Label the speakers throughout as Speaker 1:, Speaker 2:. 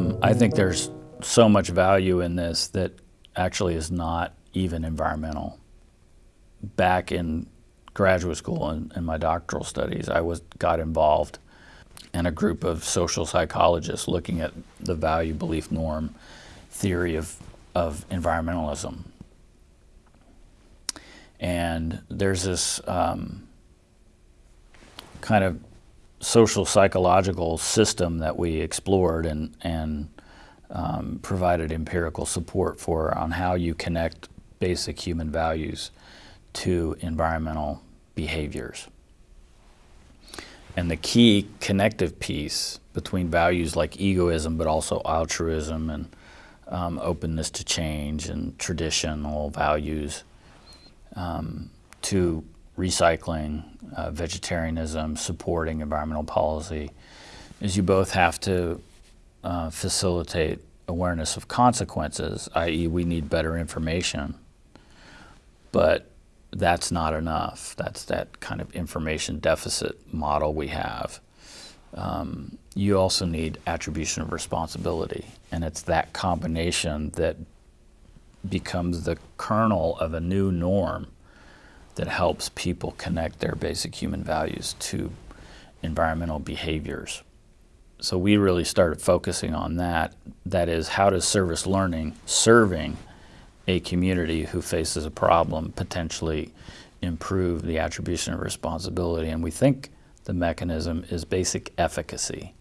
Speaker 1: Um, I think there's so much value in this that actually is not even environmental. Back in graduate school and, in my doctoral studies, I was got involved in a group of social psychologists looking at the value belief norm theory of, of environmentalism. And there's this um, kind of social psychological system that we explored and, and um, provided empirical support for on how you connect basic human values to environmental behaviors. And the key connective piece between values like egoism, but also altruism and um, openness to change and traditional values um, to recycling, uh, vegetarianism, supporting environmental policy, is you both have to uh, facilitate awareness of consequences, i.e. we need better information, but that's not enough. That's that kind of information deficit model we have. Um, you also need attribution of responsibility, and it's that combination that becomes the kernel of a new norm that helps people connect their basic human values to environmental behaviors. So we really started focusing on that. That is, how does service learning, serving a community who faces a problem, potentially improve the attribution of responsibility? And we think the mechanism is basic efficacy.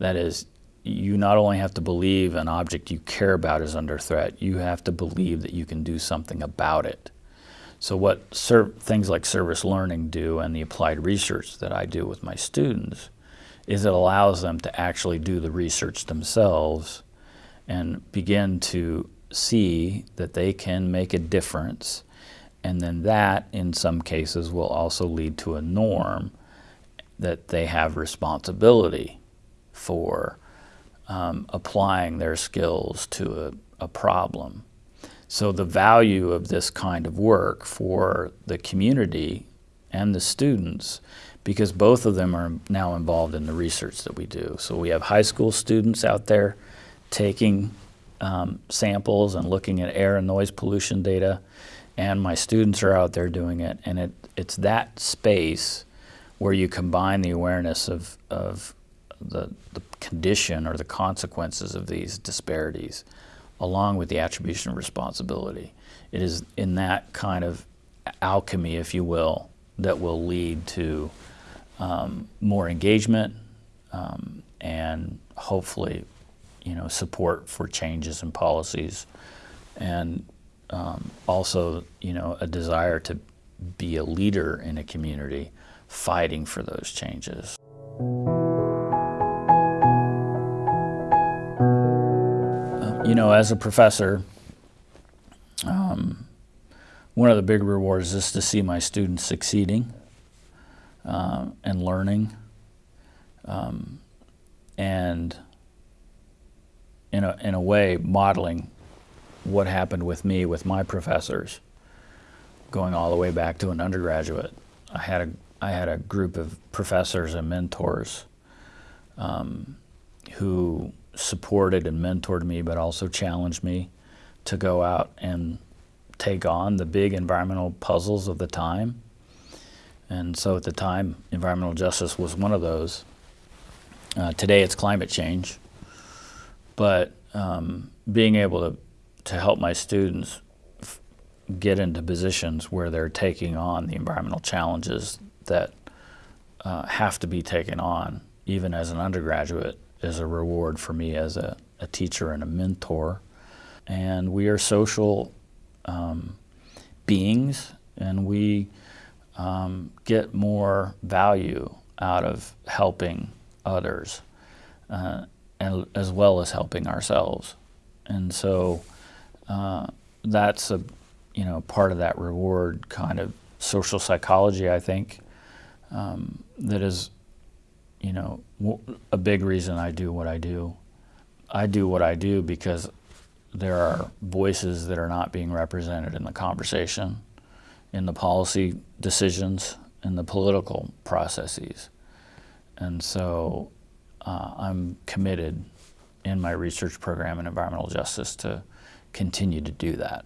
Speaker 1: That is, you not only have to believe an object you care about is under threat, you have to believe that you can do something about it. So what things like service learning do and the applied research that I do with my students is it allows them to actually do the research themselves and begin to see that they can make a difference. And then that, in some cases, will also lead to a norm that they have responsibility for um, applying their skills to a, a problem. So the value of this kind of work for the community and the students, because both of them are now involved in the research that we do. So we have high school students out there taking um, samples and looking at air and noise pollution data, and my students are out there doing it. And it, it's that space where you combine the awareness of, of the, the condition or the consequences of these disparities along with the attribution of responsibility. It is in that kind of alchemy, if you will, that will lead to um, more engagement um, and hopefully, you know, support for changes in policies and um, also, you know, a desire to be a leader in a community fighting for those changes. You know, as a professor, um, one of the big rewards is to see my students succeeding uh, and learning um, and in a, in a way modeling what happened with me with my professors going all the way back to an undergraduate. I had a, I had a group of professors and mentors um, who supported and mentored me, but also challenged me to go out and take on the big environmental puzzles of the time. And so at the time, environmental justice was one of those. Uh, today it's climate change. But um, being able to, to help my students get into positions where they're taking on the environmental challenges that uh, have to be taken on, even as an undergraduate, is a reward for me as a, a teacher and a mentor. And we are social um, beings, and we um, get more value out of helping others, uh, and, as well as helping ourselves. And so uh, that's a you know part of that reward kind of social psychology, I think, um, that is you know, a big reason I do what I do. I do what I do because there are voices that are not being represented in the conversation, in the policy decisions, in the political processes. And so uh, I'm committed in my research program in environmental justice to continue to do that.